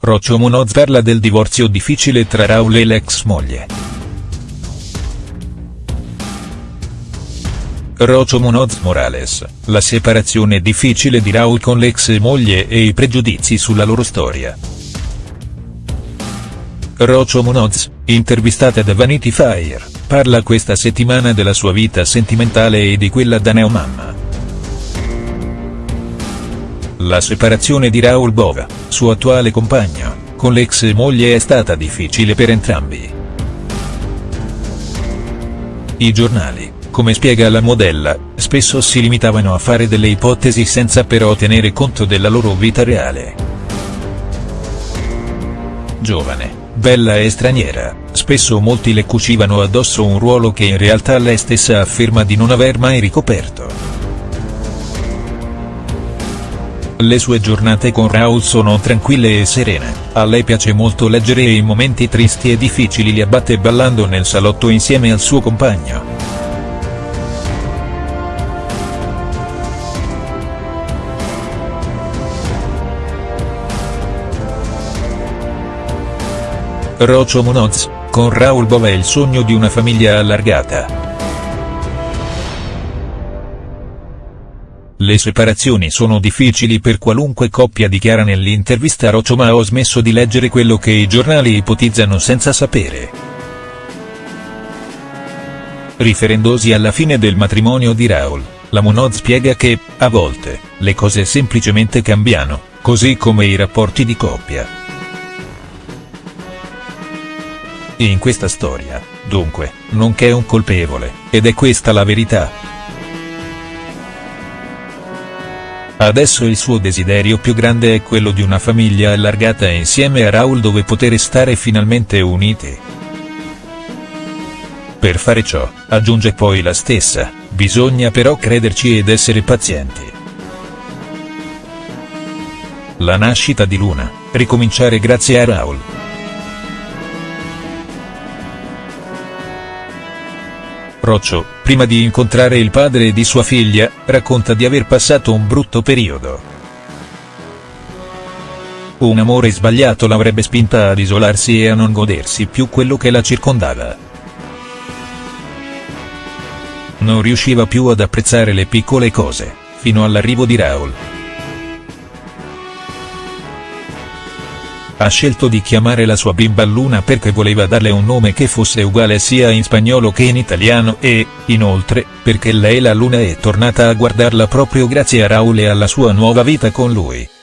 Roccio Munoz parla del divorzio difficile tra Raul e l'ex moglie. Rocio Munoz Morales, la separazione difficile di Raul con l'ex moglie e i pregiudizi sulla loro storia. Rocio Munoz, intervistata da Vanity Fair, parla questa settimana della sua vita sentimentale e di quella da neomamma. La separazione di Raul Bova, suo attuale compagno, con l'ex moglie è stata difficile per entrambi. I giornali, come spiega la modella, spesso si limitavano a fare delle ipotesi senza però tenere conto della loro vita reale. Giovane, bella e straniera, spesso molti le cucivano addosso un ruolo che in realtà lei stessa afferma di non aver mai ricoperto. Le sue giornate con Raul sono tranquille e serene, a lei piace molto leggere e i momenti tristi e difficili li abbatte ballando nel salotto insieme al suo compagno. Rocio Munoz, con Raul Bova è il sogno di una famiglia allargata. Le separazioni sono difficili per qualunque coppia dichiara nell'intervista Rocio ma ho smesso di leggere quello che i giornali ipotizzano senza sapere. Riferendosi alla fine del matrimonio di Raul, la Munoz spiega che, a volte, le cose semplicemente cambiano, così come i rapporti di coppia. In questa storia, dunque, non c'è un colpevole, ed è questa la verità. Adesso il suo desiderio più grande è quello di una famiglia allargata insieme a Raul dove poter stare finalmente uniti. Per fare ciò, aggiunge poi la stessa, bisogna però crederci ed essere pazienti. La nascita di Luna, ricominciare grazie a Raul. Roccio, prima di incontrare il padre di sua figlia, racconta di aver passato un brutto periodo. Un amore sbagliato l'avrebbe spinta ad isolarsi e a non godersi più quello che la circondava. Non riusciva più ad apprezzare le piccole cose, fino all'arrivo di Raul. Ha scelto di chiamare la sua bimba Luna perché voleva darle un nome che fosse uguale sia in spagnolo che in italiano e, inoltre, perché lei la Luna è tornata a guardarla proprio grazie a Raul e alla sua nuova vita con lui.